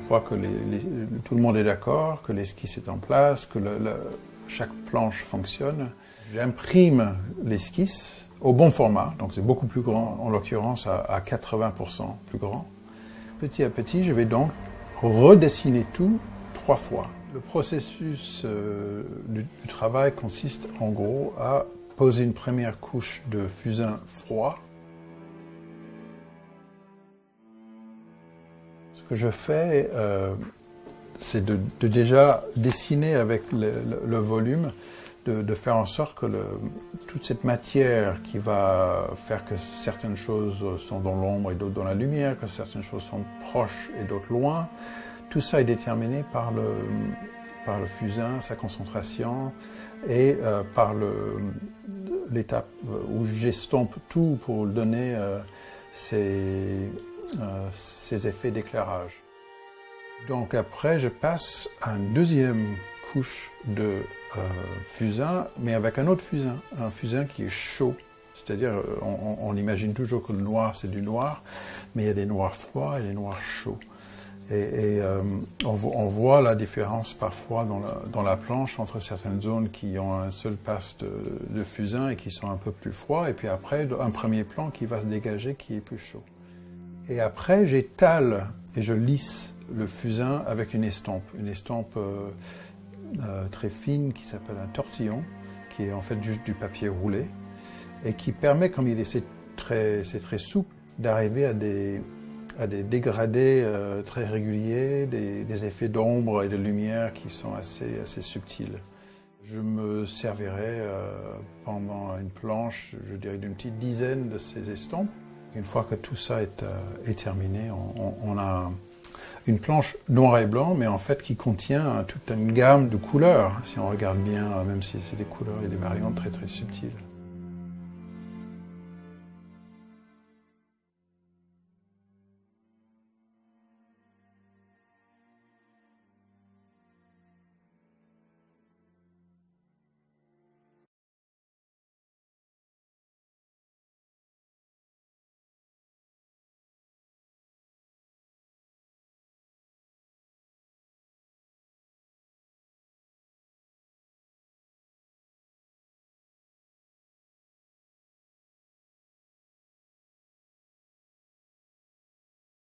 fois que tout le monde est d'accord, que l'esquisse est en place, que chaque planche fonctionne, j'imprime l'esquisse au bon format, donc c'est beaucoup plus grand, en l'occurrence à, 80% plus grand. Petit à petit, je vais donc redessiner tout trois fois. Le processus euh, du, travail consiste en gros à poser une première couche de fusain froid. Que je fais, euh, c'est de, déjà dessiner avec le, volume, de, faire en sorte que toute cette matière qui va faire que certaines choses sont dans l'ombre et d'autres dans la lumière, que certaines choses sont proches et d'autres loin, tout ça est déterminé par le, fusain, sa concentration, et euh, par l'étape où j'estompe tout pour donner euh, ces, ces effets d'éclairage. Donc après, je passe à une deuxième couche de fusain, mais avec un autre fusain, un fusain qui est chaud. C'est-à-dire, on, on, imagine toujours que le noir, c'est du noir, mais il y a des noirs froids et des noirs chauds. Et, euh, on, voit la différence parfois dans la, dans la, planche entre certaines zones qui ont un seul passe de, de, fusain et qui sont un peu plus froids, et puis après un premier plan qui va se dégager qui est plus chaud. Et après j'étale et je lisse le fusain avec une estompe, une estompe euh, euh, très fine qui s'appelle un tortillon, qui est en fait juste du papier roulé, et qui permet, comme il est très, très souple, d'arriver à des, à des dégradés euh, très réguliers, des, effets d'ombre et de lumière qui sont assez, assez subtils. Je me servirai pendant une planche, je dirais d'une petite dizaine de ces estampes. Une fois que tout ça est, euh, terminé, on, a une planche noir et blanc, mais en fait qui contient toute une gamme de couleurs. Si on regarde bien, même si c'est des couleurs et des variantes très très subtiles.